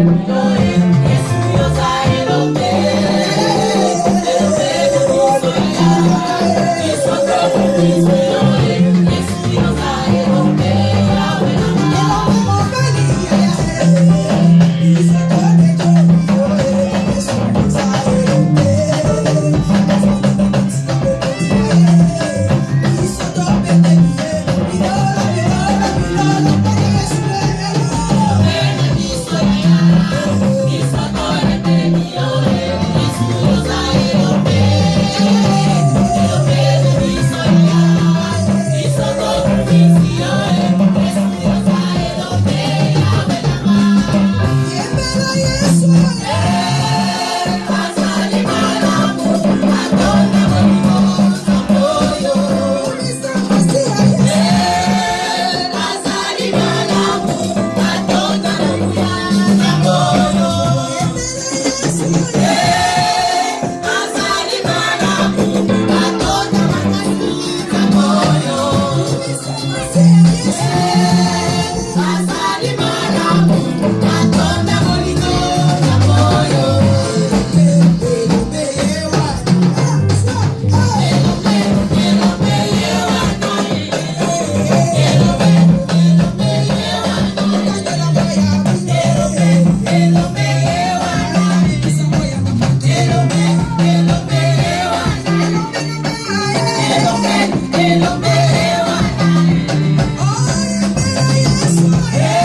Amen. Yes.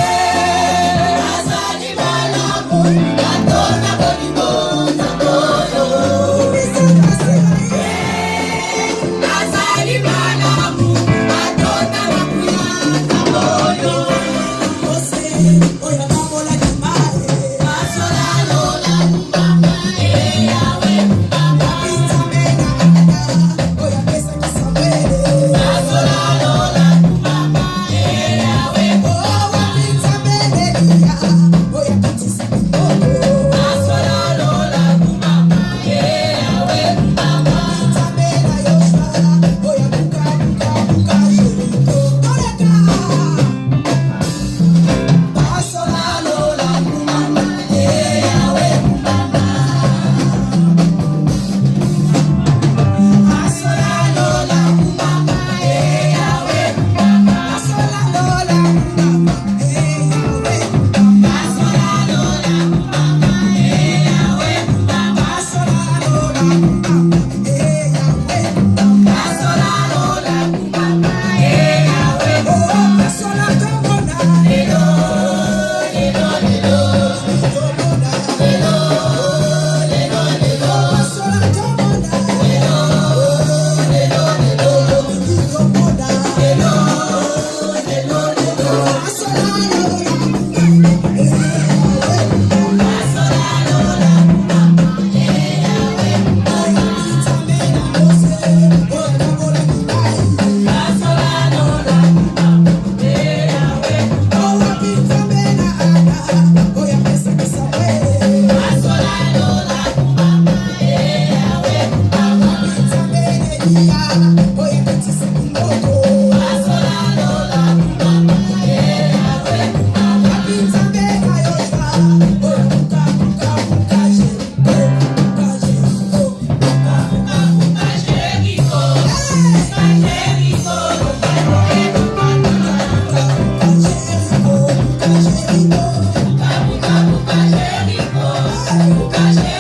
Calla, calla.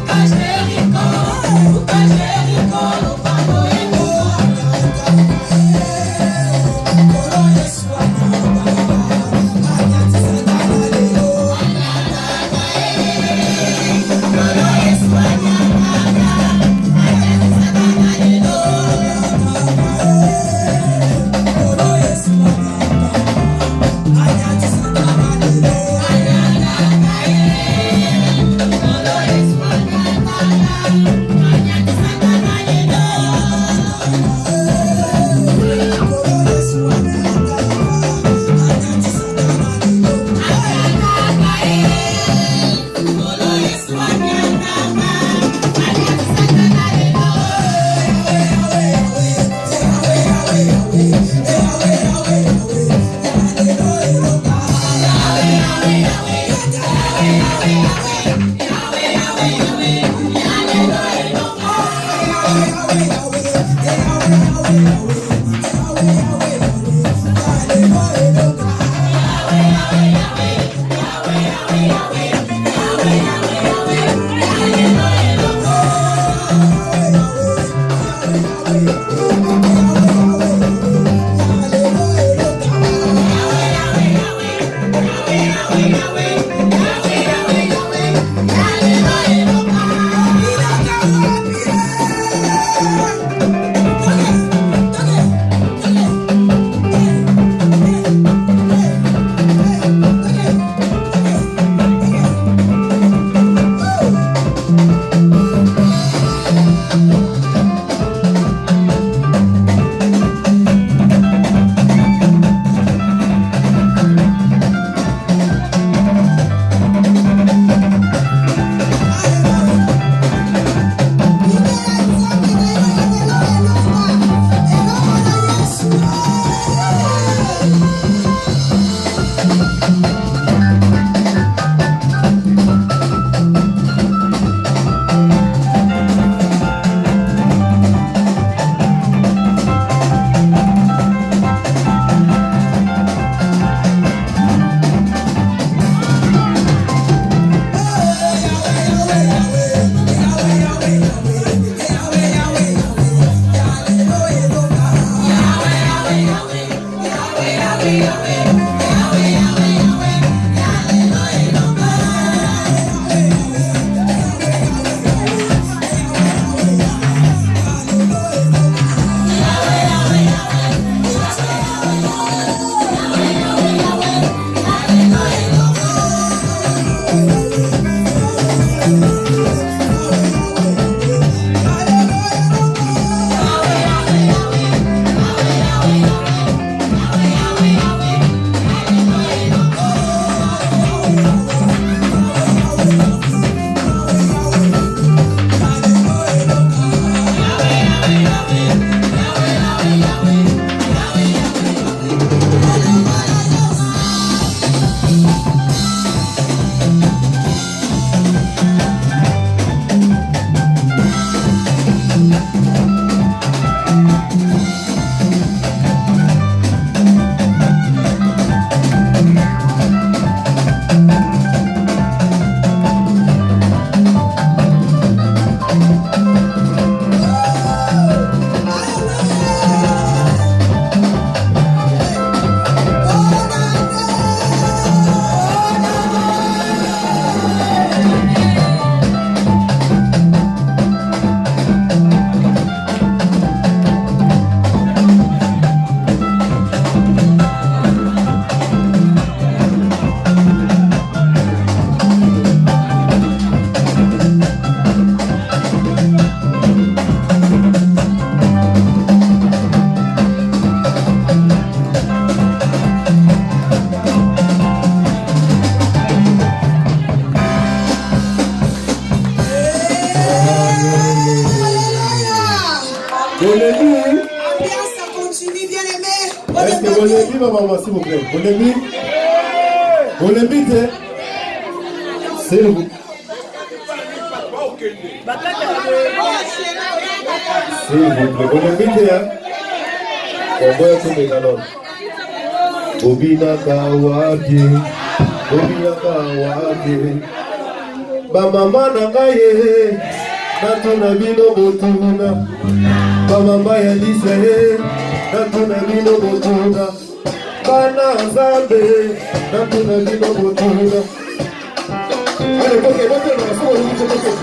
Lucas Belli. maman, s'il vous plaît. Olembi Olembi, t'es S'il vous plaît. S'il vous plaît. Olembi, t'es hein Oboya komeka nono obinaka wapi obinaka wapi bamama na ngai ye natuna bino botuna bamama ya lisa ye natuna bino botuna bana nzambe natuna bino botuna alekoke botela sokolukiokeke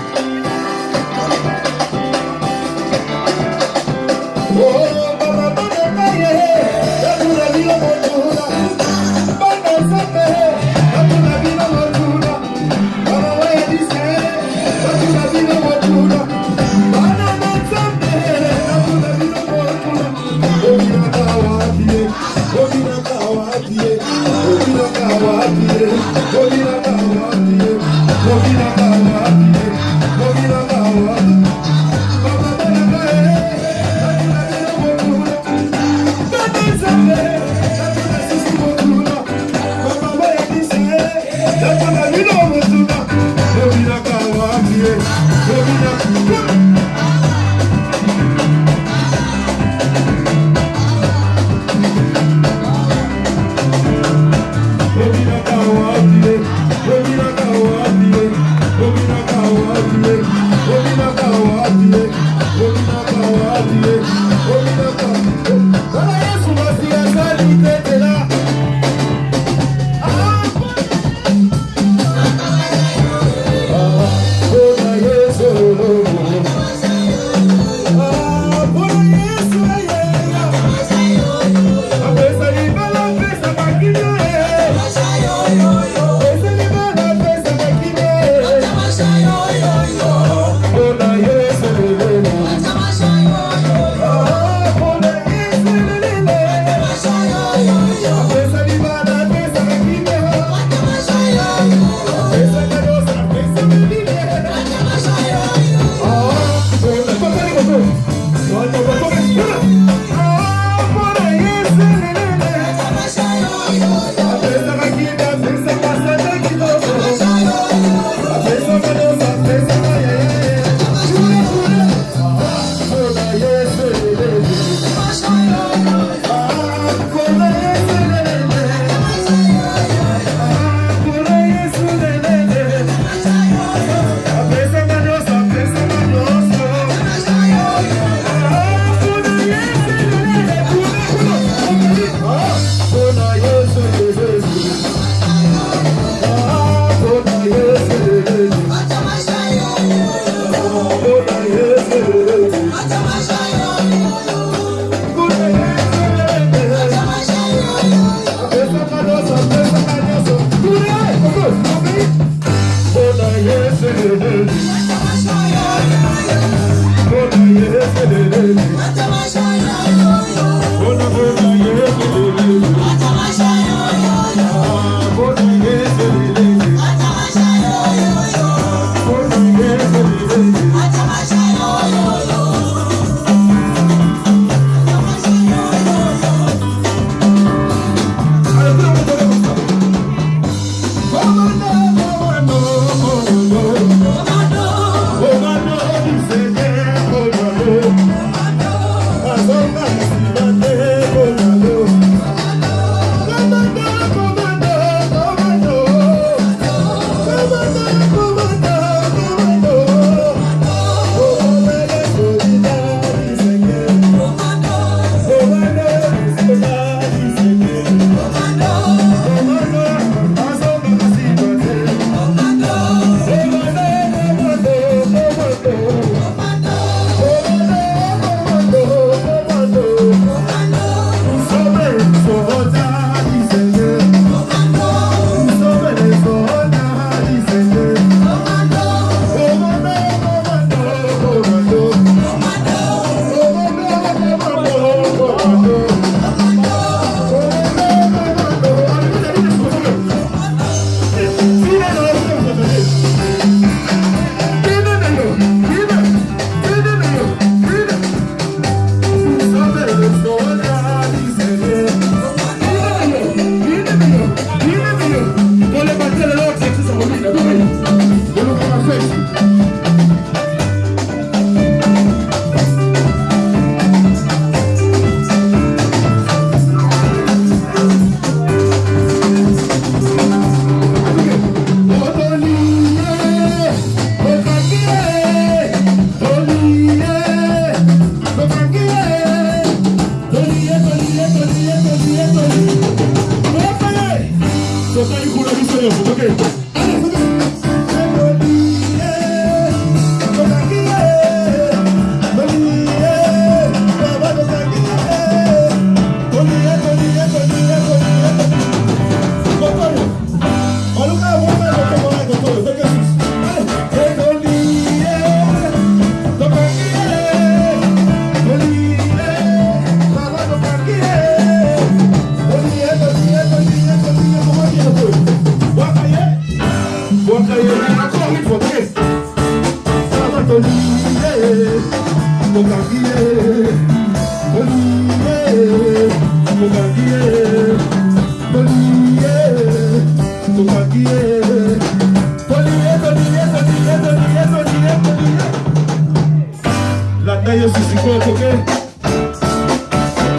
Daí eu se encontro, ok?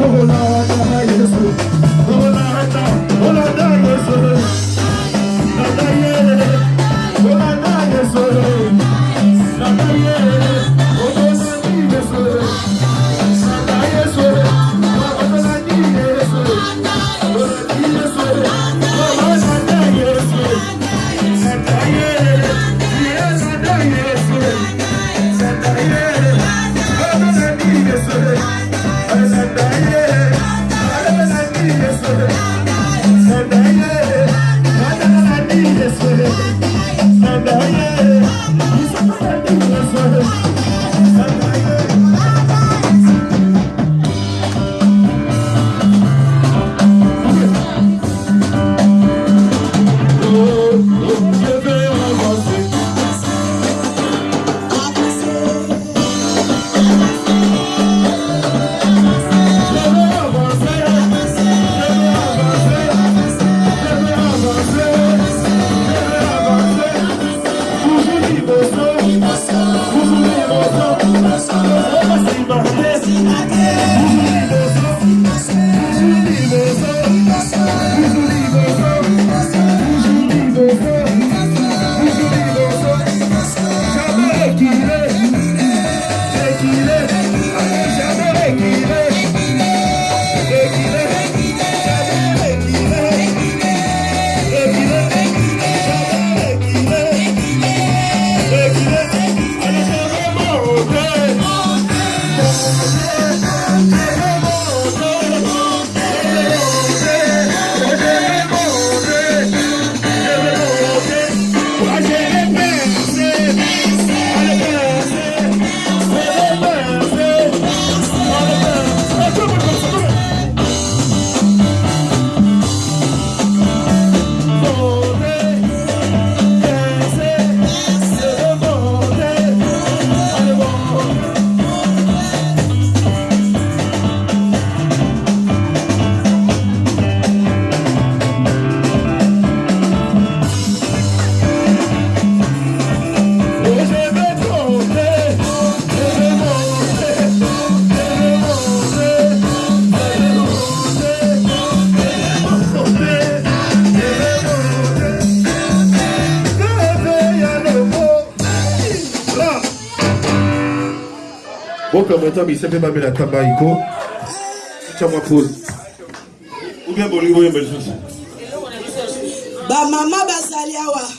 Como não? permettant bisepe babe la taba iko tia ma pole ou bien bolingo oyemba ça bamama bazali awa